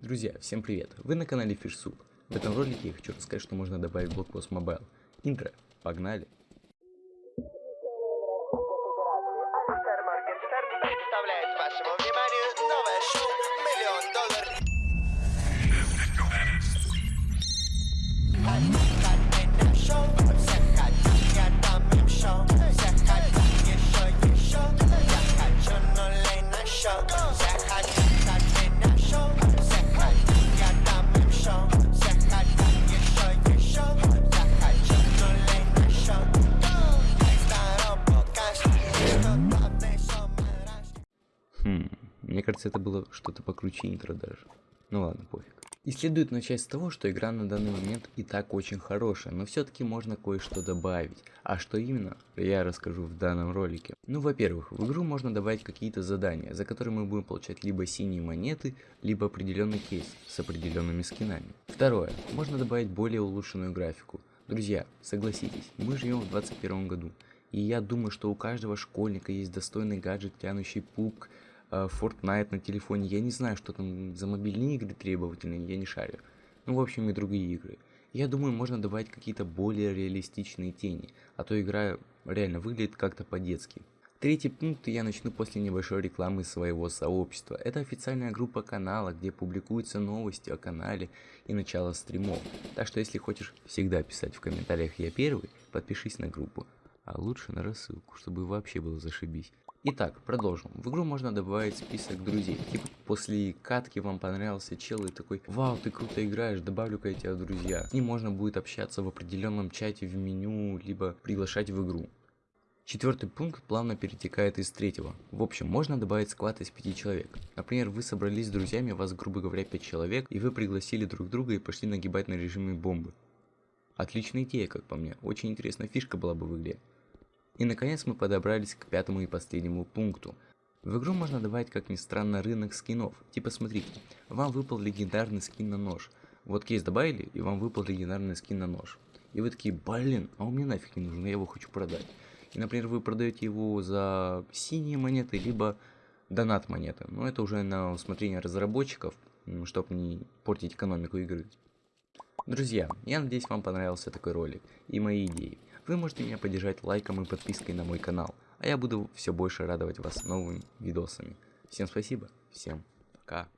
Друзья, всем привет! Вы на канале FishSoup. В этом ролике я хочу рассказать, что можно добавить в блокпост Mobile. Интро, погнали! Представляет вашему Хм, мне кажется, это было что-то покруче интро даже. Ну ладно, пофиг. И следует начать с того, что игра на данный момент и так очень хорошая, но все-таки можно кое-что добавить. А что именно, я расскажу в данном ролике. Ну, во-первых, в игру можно добавить какие-то задания, за которые мы будем получать либо синие монеты, либо определенный кейс с определенными скинами. Второе, можно добавить более улучшенную графику. Друзья, согласитесь, мы живем в 21 году, и я думаю, что у каждого школьника есть достойный гаджет, тянущий пук, э, Fortnite на телефоне. Я не знаю, что там за мобильные игры требовательные, я не шарю. Ну, в общем, и другие игры. Я думаю, можно добавить какие-то более реалистичные тени, а то игра реально выглядит как-то по-детски. Третий пункт я начну после небольшой рекламы своего сообщества. Это официальная группа канала, где публикуются новости о канале и начало стримов. Так что если хочешь всегда писать в комментариях «Я первый», подпишись на группу. А лучше на рассылку, чтобы вообще было зашибись. Итак, продолжим. В игру можно добавить список друзей. Типа после катки вам понравился чел и такой, вау, ты круто играешь, добавлю-ка я тебя друзья. Ним можно будет общаться в определенном чате в меню, либо приглашать в игру. Четвертый пункт плавно перетекает из третьего. В общем, можно добавить склад из пяти человек. Например, вы собрались с друзьями, вас, грубо говоря, пять человек, и вы пригласили друг друга и пошли нагибать на режиме бомбы. Отличная идея, как по мне. Очень интересная фишка была бы в игре. И наконец мы подобрались к пятому и последнему пункту. В игру можно добавить, как ни странно, рынок скинов. Типа смотрите, вам выпал легендарный скин на нож. Вот кейс добавили, и вам выпал легендарный скин на нож. И вы такие, блин, а он мне нафиг не нужен, я его хочу продать. И, например, вы продаете его за синие монеты, либо донат монеты. Но это уже на усмотрение разработчиков, чтобы не портить экономику игры. Друзья, я надеюсь вам понравился такой ролик и мои идеи. Вы можете меня поддержать лайком и подпиской на мой канал, а я буду все больше радовать вас новыми видосами. Всем спасибо, всем пока.